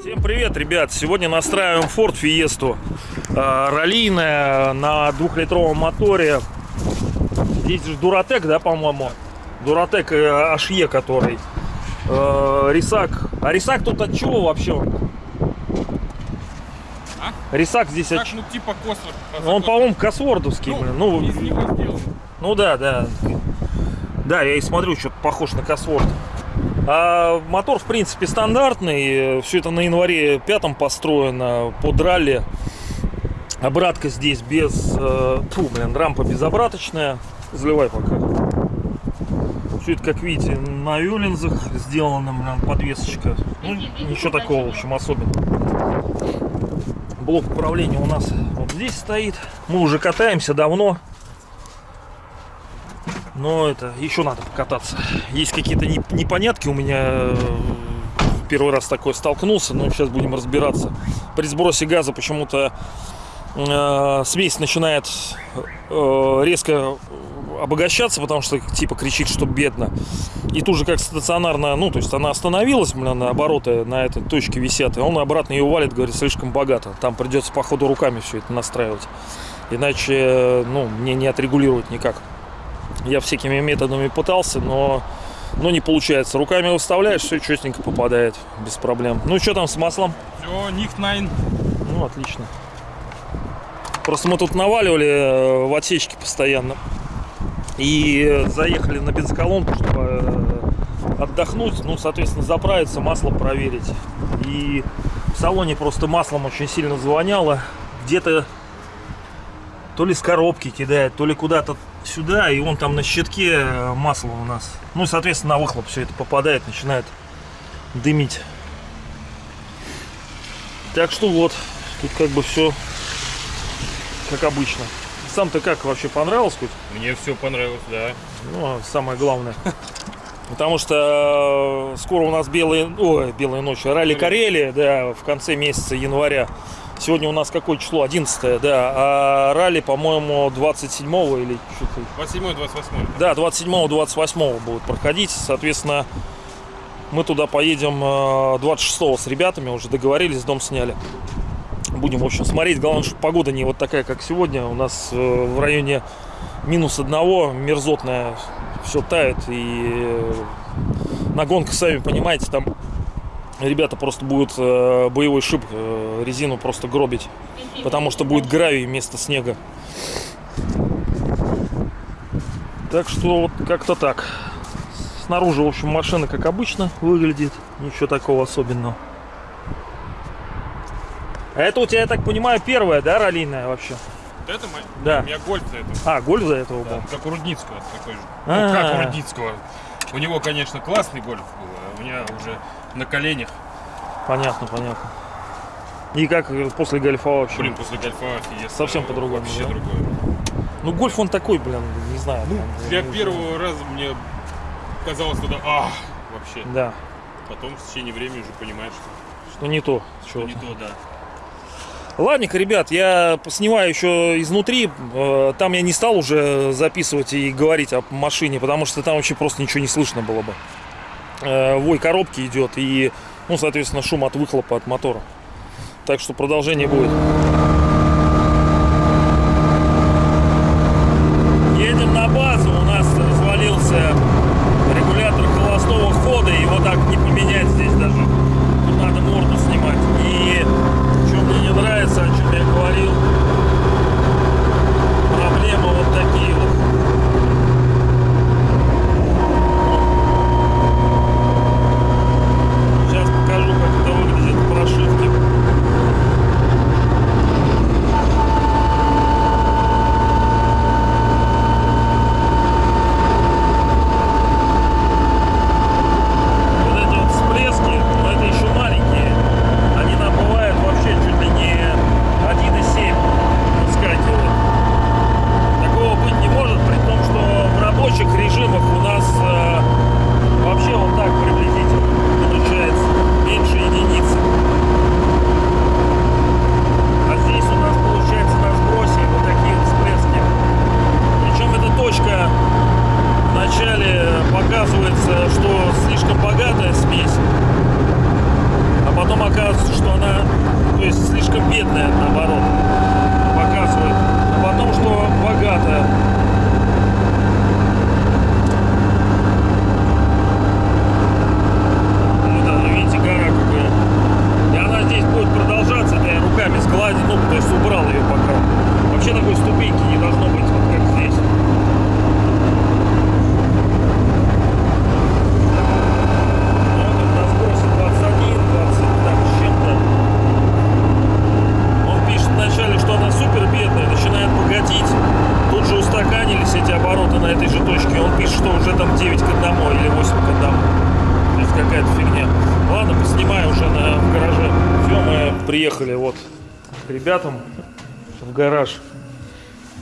Всем привет, ребят! Сегодня настраиваем Ford Fiesta э, раллийная на двухлитровом моторе. Здесь же Дуратек, да, по-моему? Дуратек э, HE, который. Э, Рисак. А Рисак тут от чего вообще? Рисак здесь Так, ну типа косвор. Ну, Он, по-моему, косвордовский, блин. Ну, из него сделан. ну да, да. Да, я и смотрю, что-то похож на косворд. А мотор, в принципе, стандартный. Все это на январе пятом построено под ралли. Обратка здесь без... э, Фу, блин, рампа безобраточная. Заливай пока. Все это, как видите, на юлинзах сделано, блин, подвесочка. Ну, ничего такого, в общем, особенного. Блок управления у нас вот здесь стоит. Мы уже катаемся давно. Но это еще надо покататься. Есть какие-то не- непонятки у меня. э, Первый раз такой столкнулся, но сейчас будем разбираться. При сбросе газа почему-то э, смесь начинает э, резко обогащаться, потому что типа кричит, что бедно. И тут же как стационарно, ну, то есть она остановилась, блин, на обороты на этой точке висят, и он обратно ее валит, говорит, слишком богато. Там придется, походу, руками все это настраивать. Иначе, ну, мне не отрегулировать никак. Я всякими методами пытался, но, но не получается. Руками выставляешь, все четенько попадает, без проблем. Ну, что там с маслом? Все, них найн. Ну, отлично. Просто мы тут наваливали э, в отсечке постоянно. И э, заехали на бензоколонку, чтобы э, отдохнуть, ну, соответственно, заправиться, масло проверить. И в салоне просто маслом очень сильно звоняло. Где-то то ли с коробки кидает, то ли куда-то сюда, и он там на щитке э, масло у нас. Ну и, соответственно, на выхлоп все это попадает, начинает дымить. Так что вот, тут как бы все как обычно. Сам-то как вообще понравилось хоть? Мне все понравилось, да. Ну, а самое главное. Потому что э, скоро у нас белые, ой, белые ночи, ралли Карелия, да, в конце месяца января. Сегодня у нас какое число? 11 да. А ралли, по-моему, 27 или что-то. 27 28 Да, 27-28 будут проходить. Соответственно, мы туда поедем э, 26 с ребятами, уже договорились, дом сняли. Будем, в общем, смотреть. Главное, чтобы погода не вот такая, как сегодня. У нас э, в районе минус одного, мерзотная, все тает. И э, на гонках, сами понимаете, там ребята просто будут э, боевой шип, резину просто гробить. Потому что будет гравий вместо снега. Так что вот как-то так. Снаружи, в общем, машина как обычно выглядит. Ничего такого особенного. А это у тебя, я так понимаю, первая, да, раллийная вообще? Вот это мой? Да. У меня гольф это. А, гольф за этого Да, был? как у Рудницкого такой же. А. Ну как у Рудницкого. У него, конечно, классный гольф был, а у меня уже на коленях. Понятно, понятно. И как после гольфа вообще? Блин, после гольфа Фиеста Совсем по-другому, Вообще да? другое. Ну, гольф он такой, блин, не знаю. Ну, там, для э, первого раза мне казалось туда, а, вообще. Да, Потом в течение времени уже понимаешь, что, что не то. что Что не то, да. Ладненько, ребят, я снимаю еще изнутри. Э, Там я не стал уже записывать и говорить о машине, потому что там вообще просто ничего не слышно было бы. Э, Вой коробки идет и, ну, соответственно, шум от выхлопа от мотора. Так что продолжение будет. Приехали вот к ребятам в гараж.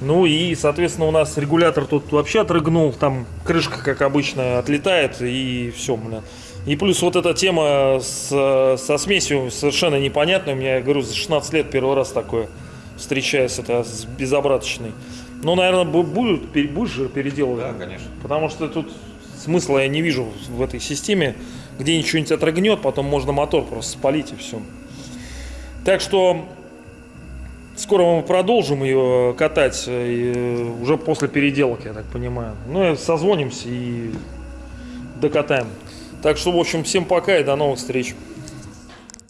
Ну и, соответственно, у нас регулятор тут вообще отрыгнул, там крышка, как обычно, отлетает, и все, бля. И плюс вот эта тема с, со смесью совершенно непонятная. У меня, я говорю, за 16 лет первый раз такое встречаюсь, это с безобраточной. Ну, наверное, бу- будут, будешь же переделывать? Да, конечно. Потому что тут смысла я не вижу в этой системе, где ничего-нибудь отрыгнет, потом можно мотор просто спалить и все. Так что скоро мы продолжим ее катать, э, уже после переделок, я так понимаю. Ну, и созвонимся и докатаем. Так что, в общем, всем пока и до новых встреч.